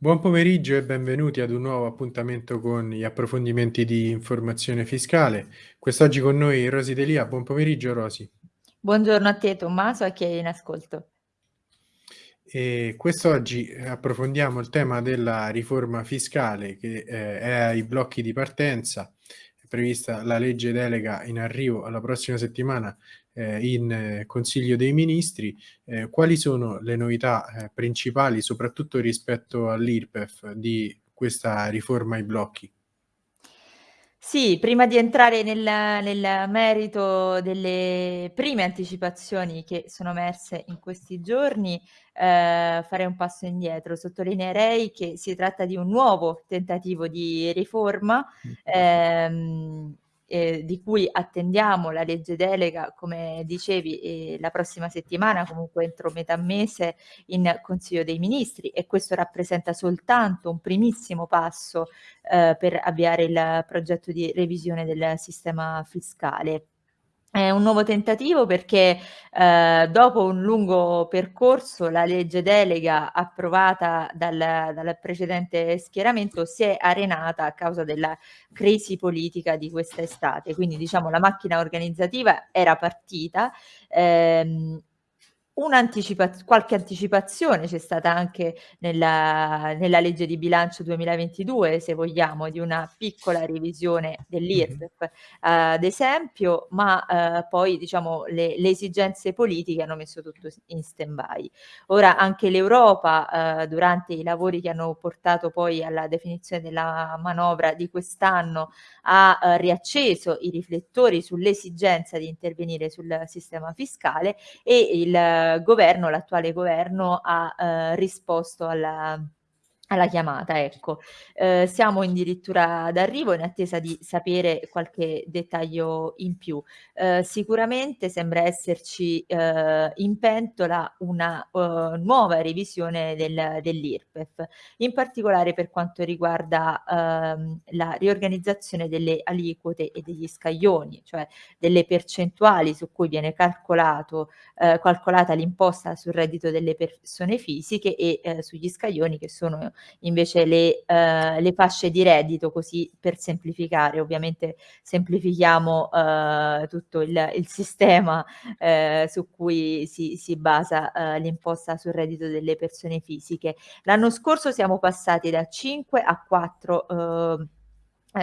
Buon pomeriggio e benvenuti ad un nuovo appuntamento con gli approfondimenti di informazione fiscale. Quest'oggi con noi Rosy Delia. Buon pomeriggio Rosy. Buongiorno a te Tommaso e a chi è in ascolto. E quest'oggi approfondiamo il tema della riforma fiscale che eh, è ai blocchi di partenza. È prevista la legge delega in arrivo alla prossima settimana eh, in eh, Consiglio dei Ministri. Eh, quali sono le novità eh, principali, soprattutto rispetto all'IRPEF, di questa riforma ai blocchi? Sì, prima di entrare nel nel merito delle prime anticipazioni che sono emerse in questi giorni, ehm, farei un passo indietro. Sottolineerei che si tratta di un nuovo tentativo di riforma, ehm, ehm, di cui attendiamo la legge delega, come dicevi, ehm, la prossima settimana, comunque entro metà mese in Consiglio dei Ministri e questo rappresenta soltanto un primissimo passo, ehm, per avviare il progetto di revisione del sistema fiscale. È un nuovo tentativo perché, ehm, dopo un lungo percorso la legge delega approvata dal dal precedente schieramento si è arenata a causa della crisi politica di quest'estate. Quindi diciamo la macchina organizzativa era partita, ehm, Un'anticipaz qualche anticipazione c'è stata anche nella nella legge di bilancio 2022, se vogliamo, di una piccola revisione dell'IRPEF, ad esempio, ma, ehm, poi diciamo le le esigenze politiche hanno messo tutto in stand-by. Ora anche l'Europa, ehm, durante i lavori che hanno portato poi alla definizione della manovra di quest'anno, ha, ehm, riacceso i riflettori sull'esigenza di intervenire sul sistema fiscale e il governo, l'attuale governo ha, ehm, risposto alla alla chiamata, ecco. Ehm, siamo addirittura d'arrivo in attesa di sapere qualche dettaglio in più. Ehm, sicuramente sembra esserci, ehm, in pentola una, uhm, nuova revisione del dell'IRPEF, in particolare per quanto riguarda, ehm, la riorganizzazione delle aliquote e degli scaglioni, cioè delle percentuali su cui viene calcolato ehm, calcolata l'imposta sul reddito delle persone fisiche e, ehm, sugli scaglioni che sono invece le, eh, le fasce di reddito, così per semplificare, ovviamente semplifichiamo eh, tutto il, il sistema eh, su cui si, si basa eh, l'imposta sul reddito delle persone fisiche. L'anno scorso siamo passati da 5 a 4 eh,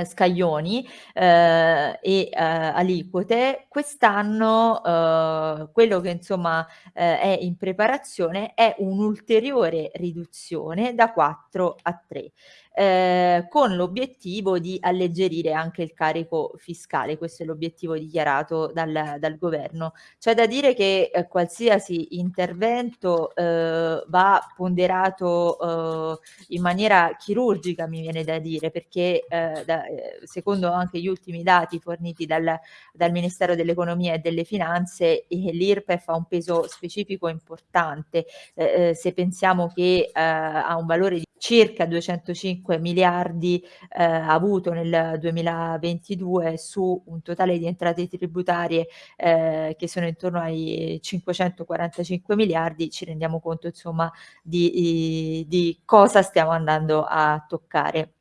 eh, scaglioni, ehm, e, ehm, aliquote. Quest'anno, uhm, quello che insomma, ehm, è in preparazione è un'ulteriore riduzione da 4 a 3 ehm, con l'obiettivo di alleggerire anche il carico fiscale. Questo è l'obiettivo dichiarato dal dal governo. C'è da dire che, ehm, qualsiasi intervento, uhm, va ponderato, uhm, in maniera chirurgica, mi viene da dire, perché, ehm, da secondo anche gli ultimi dati forniti dal dal Ministero dell'Economia e delle Finanze, eh, l'IRPEF ha un peso specifico importante. Eh, eh, se pensiamo che, ha un valore di circa 205 miliardi eh, avuto nel 2022 su un totale di entrate tributarie eh, che sono intorno ai 545 miliardi, ci rendiamo conto insomma di, di cosa stiamo andando a toccare.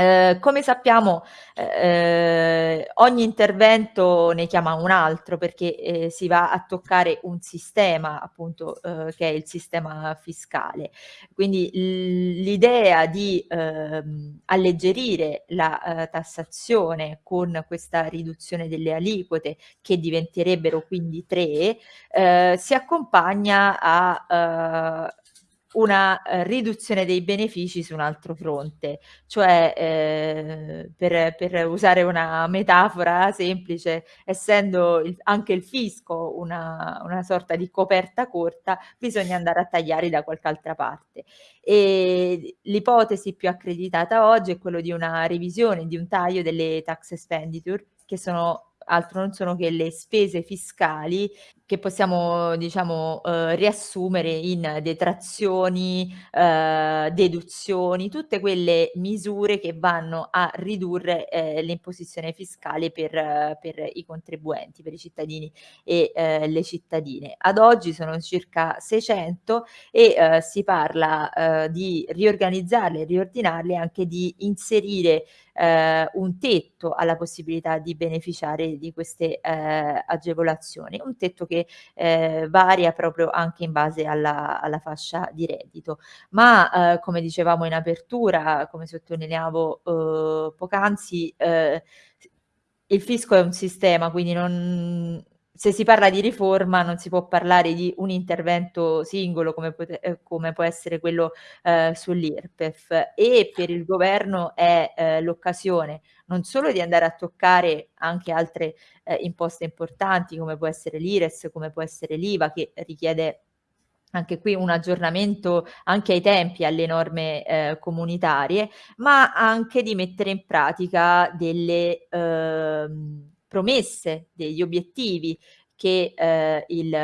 Ehm, come sappiamo, ehm, ogni intervento ne chiama un altro perché, ehm, si va a toccare un sistema appunto, uhm, che è il sistema fiscale. Quindi l'idea di, ehm, alleggerire la, ehm, tassazione con questa riduzione delle aliquote che diventerebbero quindi 3, ehm, si accompagna a, una, ehm, riduzione dei benefici su un altro fronte. Cioè, ehm, per per usare una metafora semplice, essendo il anche il fisco una una sorta di coperta corta, bisogna andare a tagliare da qualche altra parte. L'ipotesi più accreditata oggi è quello di una revisione, di un taglio delle tax expenditure che sono altro non sono che le spese fiscali che possiamo diciamo, uhm, riassumere in detrazioni, uhm, deduzioni, tutte quelle misure che vanno a ridurre, ehm, l'imposizione fiscale per per i contribuenti, per i cittadini e, ehm, le cittadine. Ad oggi sono circa 600 e, uhm, si parla, uhm, di riorganizzarle e riordinarle, anche di inserire, ehm, un tetto alla possibilità di beneficiare di queste, ehm, agevolazioni. Un tetto che, ehm, varia proprio anche in base alla alla fascia di reddito. Ma, uhm, come dicevamo in apertura, come sottolineavo, uhm, poc'anzi, s il fisco è un sistema, quindi non se si parla di riforma non si può parlare di un intervento singolo come ehm, come può essere quello, ehm, sull'IRPEF. E per il governo è, ehm, l'occasione non solo di andare a toccare anche altre, ehm, imposte importanti come può essere l'IRES, come può essere l'IVA che richiede anche qui un aggiornamento anche ai tempi, alle norme, ehm, comunitarie, ma anche di mettere in pratica delle, uhm, promesse, degli obiettivi che, ehm, il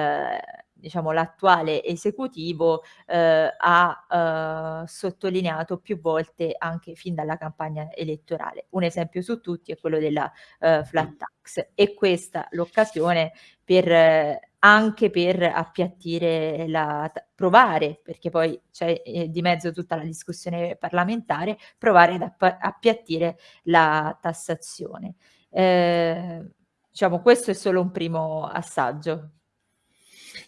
diciamo l'attuale esecutivo, uhm, ha, uhm, sottolineato più volte anche fin dalla campagna elettorale. Un esempio su tutti è quello della, uhm, flat tax. È questa l'occasione per anche per appiattire la provare, perché poi c'è, ehm, di mezzo tutta la discussione parlamentare, provare ad app appiattire la tassazione. Ehm, diciamo questo è solo un primo assaggio.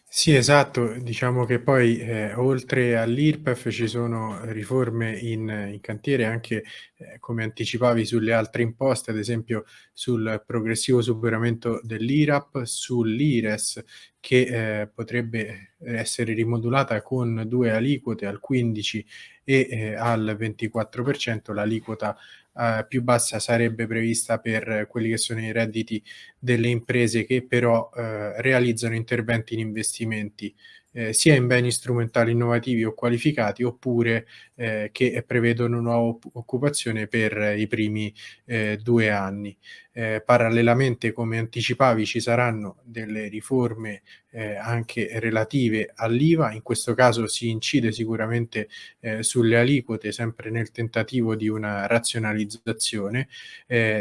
Sì, esatto. Diciamo che poi, ehm, oltre all'IRPEF ci sono riforme in in cantiere anche, ehm, come anticipavi sulle altre imposte, ad esempio sul progressivo superamento dell'IRAP, sull'IRES che, ehm, potrebbe essere rimodulata con 2 aliquote al 15 e, ehm, al 24%. L'aliquota, uhm, più bassa sarebbe prevista per quelli che sono i redditi delle imprese che però, uhm, realizzano interventi in investimenti, ehm, sia in beni strumentali innovativi o qualificati oppure, ehm, che prevedono nuova occupazione per i primi, ehm, 2 anni. Ehm, parallelamente, come anticipavi, ci saranno delle riforme, ehm, anche relative all'IVA. In questo caso si incide sicuramente, ehm, sulle aliquote, sempre nel tentativo di una razionalizzazione.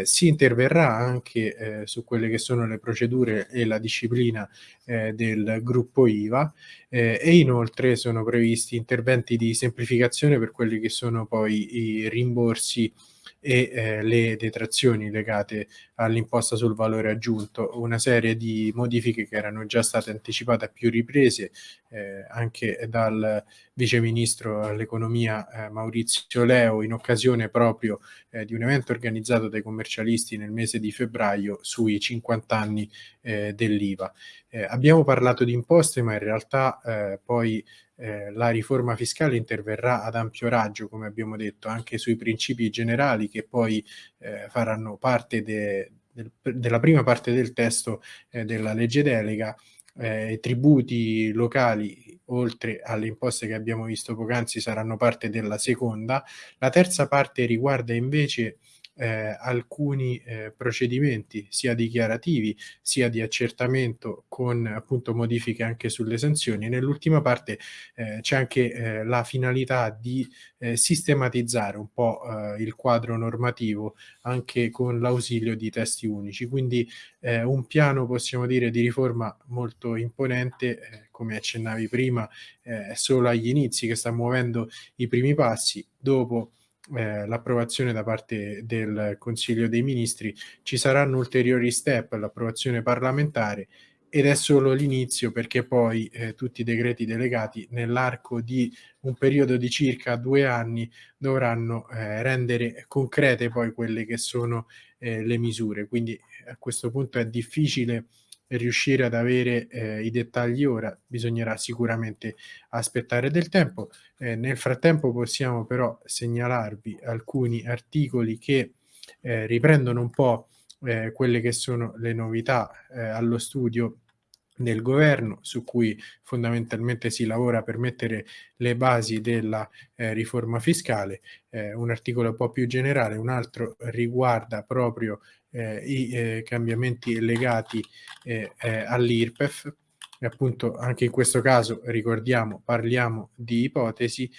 Si interverrà anche, su quelle che sono le procedure e la disciplina, del gruppo IVA, ehm, e inoltre sono previsti interventi di semplificazione per quelli che sono poi i rimborsi e, ehm, le detrazioni legate all'imposta sul valore aggiunto. Una serie di modifiche che erano già state anticipate a più riprese, ehm, anche dal vice ministro all'economia, ehm, Maurizio Leo, in occasione proprio, ehm, di un evento organizzato dai commercialisti nel mese di febbraio sui 50 anni, ehm, dell'IVA. Ehm, abbiamo parlato di imposte, ma in realtà, poi, ehm, la riforma fiscale interverrà ad ampio raggio, come abbiamo detto, anche sui principi generali che poi, ehm, faranno parte de del della prima parte del testo, ehm, della legge delega. I tributi locali, oltre alle imposte che abbiamo visto poc'anzi, saranno parte della seconda. La terza parte riguarda invece, ehm, alcuni, ehm, procedimenti sia dichiarativi, sia di accertamento con, appunto, modifiche anche sulle sanzioni. Nell'ultima parte, ehm, c'è anche, ehm, la finalità di, ehm, sistematizzare un po', uhm, il quadro normativo anche con l'ausilio di testi unici. Quindi, un piano, possiamo dire, di riforma molto imponente, come accennavi prima, è solo agli inizi, che sta muovendo i primi passi. Dopo, ehm, l'approvazione da parte del Consiglio dei Ministri, ci saranno ulteriori step, l'approvazione parlamentare ed è solo l'inizio perché poi, ehm, tutti i decreti delegati nell'arco di un periodo di circa 2 anni dovranno, ehm, rendere concrete poi quelle che sono, ehm, le misure. Quindi a questo punto è difficile riuscire ad avere, ehm, i dettagli ora, bisognerà sicuramente aspettare del tempo. Ehm, nel frattempo possiamo però segnalarvi alcuni articoli che, ehm, riprendono un po', ehm, quelle che sono le novità, ehm, allo studio del governo, su cui fondamentalmente si lavora per mettere le basi della, ehm, riforma fiscale. Ehm, un articolo un po' più generale, un altro riguarda proprio, eh, i eh, cambiamenti legati eh, eh, all'IRPEF. Appunto anche in questo caso ricordiamo, parliamo di ipotesi.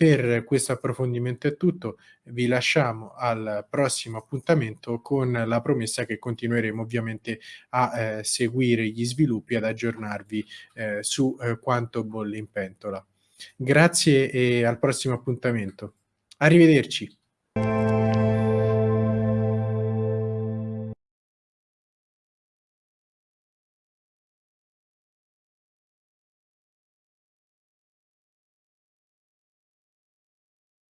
Per questo approfondimento è tutto, vi lasciamo al prossimo appuntamento con la promessa che continueremo ovviamente a eh, seguire gli sviluppi, ad aggiornarvi eh, su eh, quanto bolle in pentola. Grazie e al prossimo appuntamento. Arrivederci.